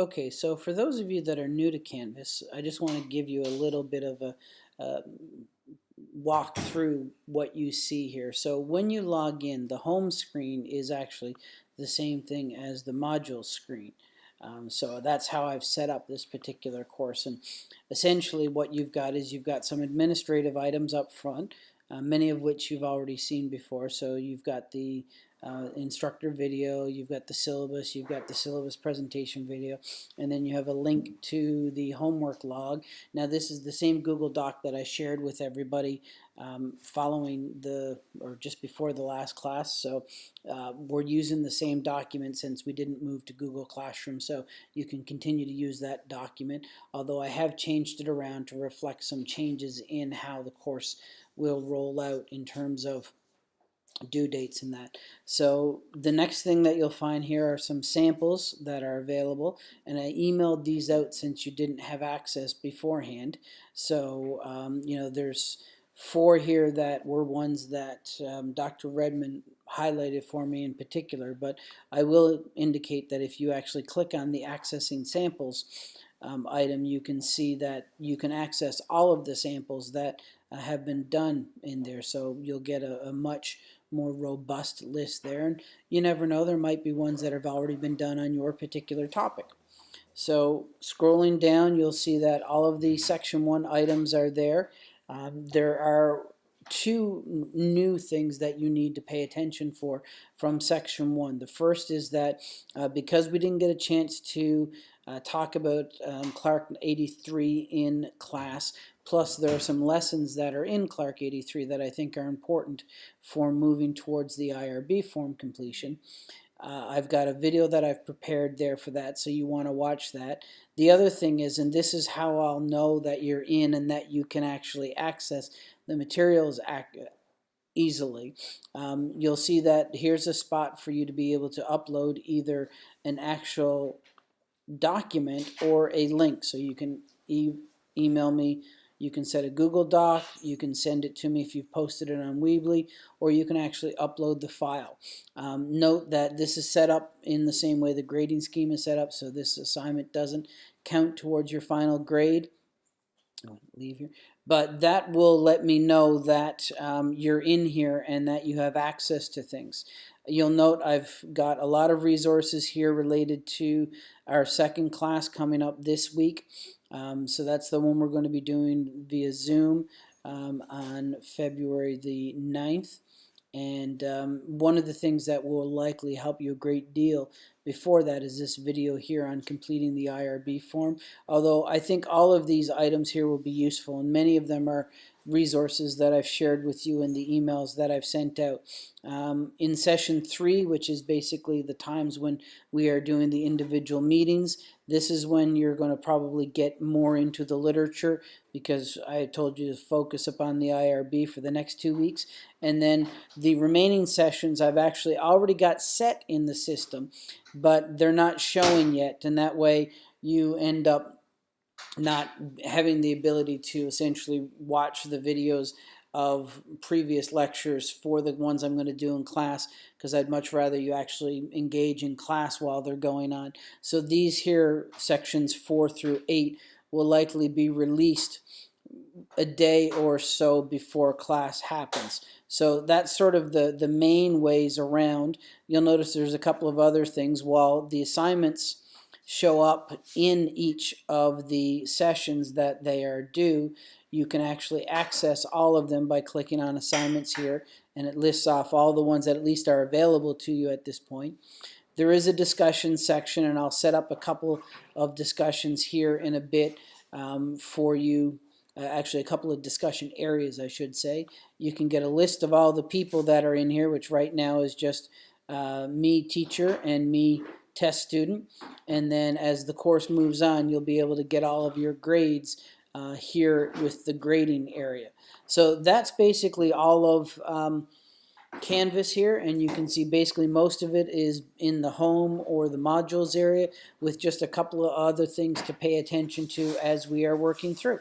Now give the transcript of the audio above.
Okay, so for those of you that are new to Canvas, I just want to give you a little bit of a uh, walk through what you see here. So when you log in, the home screen is actually the same thing as the module screen. Um, so that's how I've set up this particular course. And essentially what you've got is you've got some administrative items up front, uh, many of which you've already seen before. So you've got the uh, instructor video, you've got the syllabus, you've got the syllabus presentation video, and then you have a link to the homework log. Now this is the same Google Doc that I shared with everybody um, following the, or just before the last class, so uh, we're using the same document since we didn't move to Google Classroom, so you can continue to use that document, although I have changed it around to reflect some changes in how the course will roll out in terms of due dates and that. So the next thing that you'll find here are some samples that are available and I emailed these out since you didn't have access beforehand. So um, you know there's four here that were ones that um, Dr. Redmond highlighted for me in particular but I will indicate that if you actually click on the accessing samples um, item you can see that you can access all of the samples that have been done in there so you'll get a, a much more robust list there. And you never know, there might be ones that have already been done on your particular topic. So scrolling down, you'll see that all of the section one items are there. Um, there are two new things that you need to pay attention for from section one. The first is that uh, because we didn't get a chance to uh, talk about um, Clark 83 in class, Plus, there are some lessons that are in Clark 83 that I think are important for moving towards the IRB form completion. Uh, I've got a video that I've prepared there for that, so you want to watch that. The other thing is, and this is how I'll know that you're in and that you can actually access the materials easily. Um, you'll see that here's a spot for you to be able to upload either an actual document or a link. So you can e email me you can set a Google Doc, you can send it to me if you've posted it on Weebly, or you can actually upload the file. Um, note that this is set up in the same way the grading scheme is set up, so this assignment doesn't count towards your final grade. Leave here. But that will let me know that um, you're in here and that you have access to things. You'll note I've got a lot of resources here related to our second class coming up this week. Um, so that's the one we're going to be doing via Zoom um, on February the 9th. And um, one of the things that will likely help you a great deal before that is this video here on completing the IRB form. Although I think all of these items here will be useful and many of them are resources that I've shared with you in the emails that I've sent out. Um, in session three, which is basically the times when we are doing the individual meetings, this is when you're going to probably get more into the literature because I told you to focus upon the IRB for the next two weeks. And then the remaining sessions I've actually already got set in the system, but they're not showing yet. And that way you end up not having the ability to essentially watch the videos of previous lectures for the ones I'm going to do in class because I'd much rather you actually engage in class while they're going on. So these here sections 4 through 8 will likely be released a day or so before class happens. So that's sort of the, the main ways around. You'll notice there's a couple of other things. While the assignments show up in each of the sessions that they are due, you can actually access all of them by clicking on assignments here and it lists off all the ones that at least are available to you at this point. There is a discussion section and I'll set up a couple of discussions here in a bit um, for you uh, actually a couple of discussion areas I should say. You can get a list of all the people that are in here which right now is just uh, me teacher and me test student. And then as the course moves on, you'll be able to get all of your grades uh, here with the grading area. So that's basically all of um, Canvas here, and you can see basically most of it is in the home or the modules area with just a couple of other things to pay attention to as we are working through.